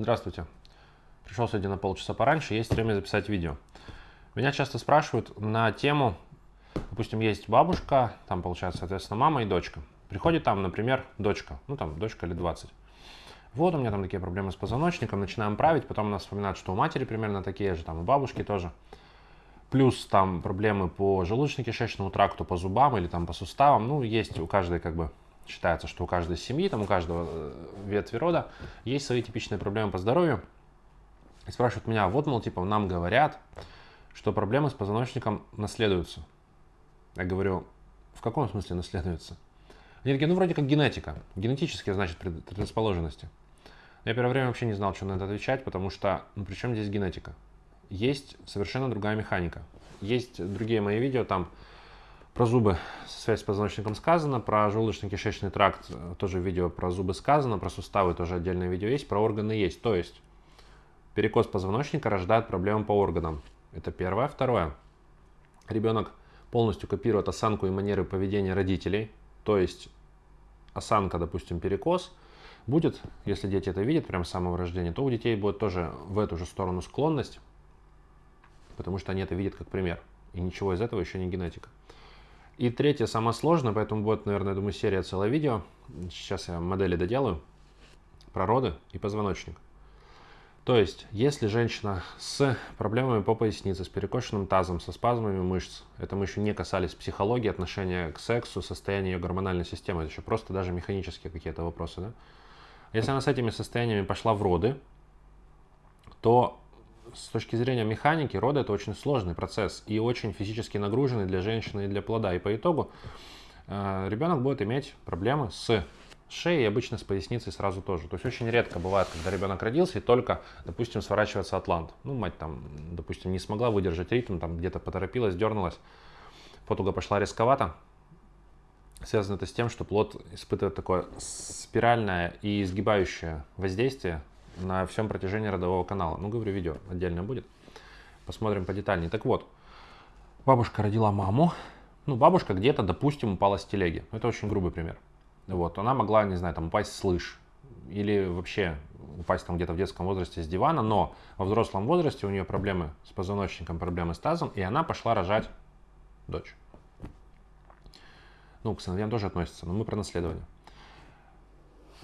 Здравствуйте. Пришел сегодня на полчаса пораньше, есть время записать видео. Меня часто спрашивают на тему, допустим, есть бабушка, там получается, соответственно, мама и дочка. Приходит там, например, дочка, ну там дочка лет 20. Вот у меня там такие проблемы с позвоночником, начинаем править, потом нас вспоминают, что у матери примерно такие же, там у бабушки тоже. Плюс там проблемы по желудочно-кишечному тракту, по зубам или там по суставам. Ну, есть у каждой как бы считается, что у каждой семьи, там у каждого э, ветви рода есть свои типичные проблемы по здоровью. И спрашивают меня, вот, мол, типа, нам говорят, что проблемы с позвоночником наследуются. Я говорю, в каком смысле наследуются? Они такие, ну, вроде как генетика. Генетические, значит, предрасположенности. Я первое время вообще не знал, что на это отвечать, потому что, ну, при чем здесь генетика? Есть совершенно другая механика. Есть другие мои видео, там про зубы, связь с позвоночником сказано, про желудочно-кишечный тракт э, тоже видео про зубы сказано, про суставы тоже отдельное видео есть, про органы есть. То есть перекос позвоночника рождает проблемы по органам. Это первое. Второе. Ребенок полностью копирует осанку и манеры поведения родителей. То есть осанка, допустим, перекос, будет, если дети это видят прямо с самого рождения, то у детей будет тоже в эту же сторону склонность, потому что они это видят как пример. И ничего из этого еще не генетика. И третье, самое сложное, поэтому будет, наверное, думаю, серия целое видео. Сейчас я модели доделаю. Про роды и позвоночник. То есть, если женщина с проблемами по пояснице, с перекошенным тазом, со спазмами мышц, это мы еще не касались психологии, отношения к сексу, состояния ее гормональной системы, это еще просто даже механические какие-то вопросы. Да? Если она с этими состояниями пошла в роды, то с точки зрения механики роды это очень сложный процесс и очень физически нагруженный для женщины и для плода. И по итогу э, ребенок будет иметь проблемы с шеей обычно с поясницей сразу тоже. То есть очень редко бывает, когда ребенок родился и только, допустим, сворачивается атлант. Ну, мать там, допустим, не смогла выдержать ритм, там где-то поторопилась, дернулась, потуга пошла рисковато. Связано это с тем, что плод испытывает такое спиральное и изгибающее воздействие на всем протяжении родового канала. Ну, говорю, видео отдельно будет. Посмотрим подетальнее. Так вот, бабушка родила маму. Ну, бабушка где-то, допустим, упала с телеги. Это очень грубый пример. Вот, она могла, не знаю, там упасть с. Или вообще упасть там где-то в детском возрасте с дивана, но во взрослом возрасте у нее проблемы с позвоночником, проблемы с тазом, и она пошла рожать дочь. Ну, к сыновьям тоже относится, но мы про наследование.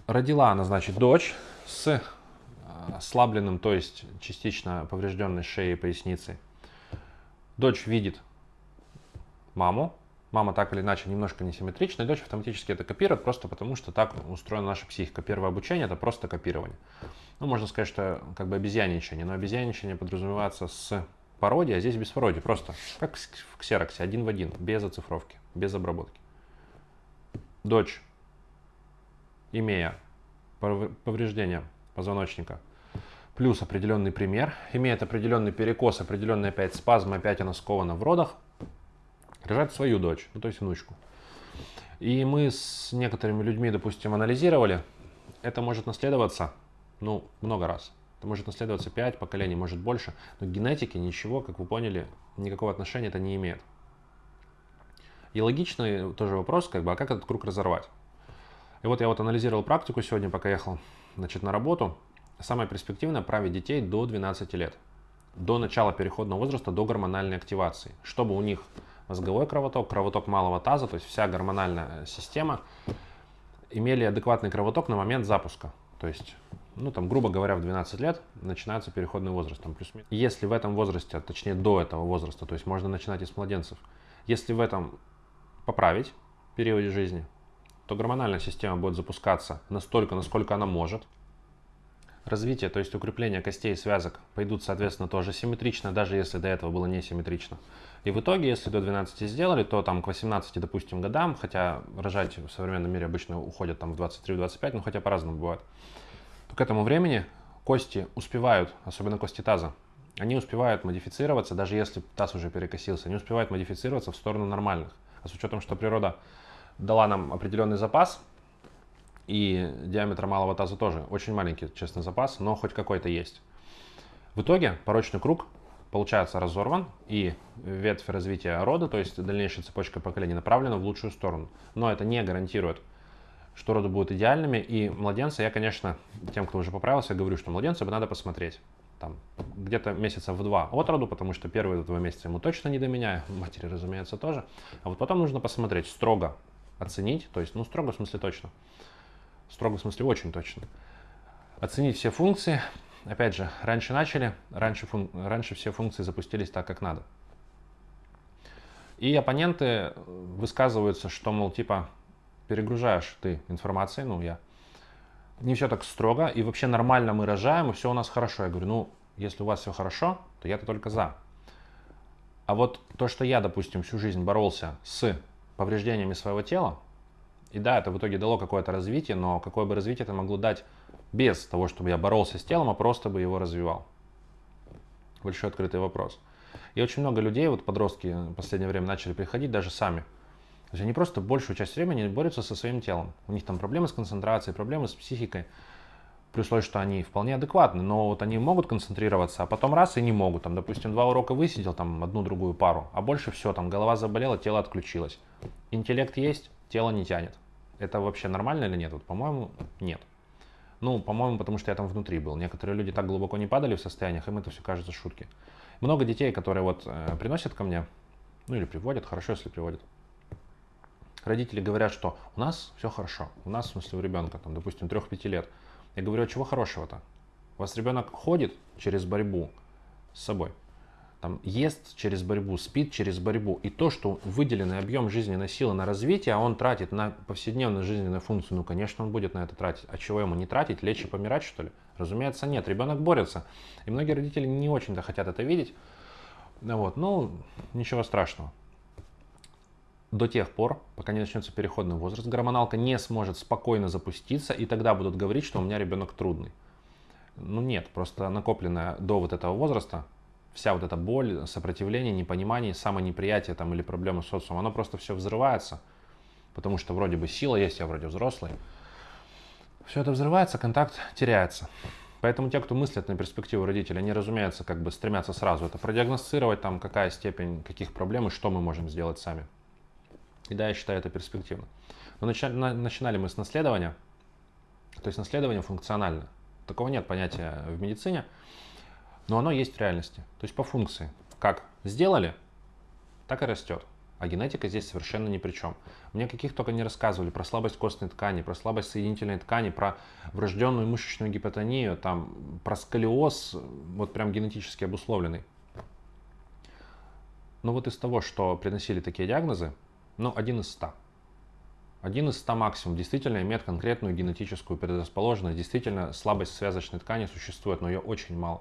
Родила она, значит, дочь с ослабленным, то есть частично поврежденной шеей и поясницей. Дочь видит маму, мама так или иначе немножко несимметрична, дочь автоматически это копирует, просто потому что так устроена наша психика. Первое обучение это просто копирование. Ну, можно сказать, что как бы обезьяничание, но обезьяничание подразумевается с пародией, а здесь без пародии, просто как в ксероксе, один в один, без оцифровки, без обработки. Дочь, имея повреждение позвоночника, плюс определенный пример, имеет определенный перекос, определенный опять спазм, опять она скована в родах, рожает свою дочь, ну то есть внучку. И мы с некоторыми людьми, допустим, анализировали, это может наследоваться, ну, много раз. Это может наследоваться 5 поколений, может больше, но к ничего, как вы поняли, никакого отношения это не имеет. И логичный тоже вопрос, как бы, а как этот круг разорвать? И вот я вот анализировал практику сегодня, пока ехал значит, на работу, самое перспективное править детей до 12 лет, до начала переходного возраста, до гормональной активации, чтобы у них мозговой кровоток, кровоток малого таза, то есть вся гормональная система имели адекватный кровоток на момент запуска. То есть, ну там, грубо говоря, в 12 лет начинается переходный возраст. Там, плюс. Если в этом возрасте, а точнее до этого возраста, то есть можно начинать и с младенцев, если в этом поправить периоде жизни, то гормональная система будет запускаться настолько, насколько она может. Развитие, то есть укрепление костей и связок пойдут, соответственно, тоже симметрично, даже если до этого было несимметрично. И в итоге, если до 12 сделали, то там к 18, допустим, годам, хотя рожать в современном мире обычно уходят там в 23-25, ну хотя по-разному бывает, то к этому времени кости успевают, особенно кости таза, они успевают модифицироваться, даже если таз уже перекосился, они успевают модифицироваться в сторону нормальных. А с учетом, что природа дала нам определенный запас, и диаметр малого таза тоже очень маленький, честный запас, но хоть какой-то есть. В итоге порочный круг получается разорван, и ветвь развития рода, то есть дальнейшая цепочка поколений, направлена в лучшую сторону. Но это не гарантирует что роды будут идеальными, и младенца я, конечно, тем, кто уже поправился, говорю, что младенца бы надо посмотреть. Там, где-то месяца в два от роду, потому что первые два месяца ему точно не до меня, матери, разумеется, тоже. А вот потом нужно посмотреть, строго оценить, то есть, ну, строго в смысле точно, в смысле очень точно. Оценить все функции, опять же, раньше начали, раньше, фун... раньше все функции запустились так, как надо. И оппоненты высказываются, что, мол, типа, перегружаешь ты информацией, ну, я. Не все так строго, и вообще нормально мы рожаем, и все у нас хорошо. Я говорю, ну, если у вас все хорошо, то я-то только за. А вот то, что я, допустим, всю жизнь боролся с повреждениями своего тела, и да, это в итоге дало какое-то развитие, но какое бы развитие это могло дать без того, чтобы я боролся с телом, а просто бы его развивал? Большой открытый вопрос. И очень много людей, вот подростки в последнее время начали приходить даже сами. То есть они просто большую часть времени борются со своим телом. У них там проблемы с концентрацией, проблемы с психикой. При условии, что они вполне адекватны, но вот они могут концентрироваться, а потом раз и не могут. Там, допустим, два урока высидел, там одну-другую пару, а больше все, там голова заболела, тело отключилось. Интеллект есть, тело не тянет. Это вообще нормально или нет? Вот, по-моему, нет. Ну, по-моему, потому что я там внутри был. Некоторые люди так глубоко не падали в состояниях, им это все кажется шутки. Много детей, которые вот э, приносят ко мне, ну или приводят, хорошо, если приводят. Родители говорят, что у нас все хорошо, у нас, в смысле, у ребенка, там, допустим, 3-5 лет. Я говорю, а чего хорошего-то? У вас ребенок ходит через борьбу с собой, там, ест через борьбу, спит через борьбу. И то, что выделенный объем жизненной силы на развитие, а он тратит на повседневную жизненную функцию, ну, конечно, он будет на это тратить. А чего ему не тратить? Лечь и помирать, что ли? Разумеется, нет. Ребенок борется. И многие родители не очень-то хотят это видеть. Вот. Ну, ничего страшного. До тех пор, пока не начнется переходный возраст, гормоналка не сможет спокойно запуститься, и тогда будут говорить, что у меня ребенок трудный. Ну нет, просто накопленная до вот этого возраста вся вот эта боль, сопротивление, непонимание, самонеприятие там или проблемы с социумом, оно просто все взрывается, потому что вроде бы сила есть, я вроде взрослый. Все это взрывается, контакт теряется. Поэтому те, кто мыслят на перспективу родителей, они, разумеется, как бы стремятся сразу это продиагностировать, там, какая степень, каких проблем и что мы можем сделать сами. И да, я считаю это перспективно. Но начинали мы с наследования, то есть наследование функционально. Такого нет понятия в медицине но оно есть в реальности. То есть по функции. Как сделали, так и растет. А генетика здесь совершенно ни при чем. Мне каких только не рассказывали про слабость костной ткани, про слабость соединительной ткани, про врожденную мышечную гипотонию, там, про сколиоз, вот прям генетически обусловленный. Но вот из того, что приносили такие диагнозы, ну, один из ста. Один из ста максимум действительно имеет конкретную генетическую предрасположенность. Действительно, слабость связочной ткани существует, но ее очень мало.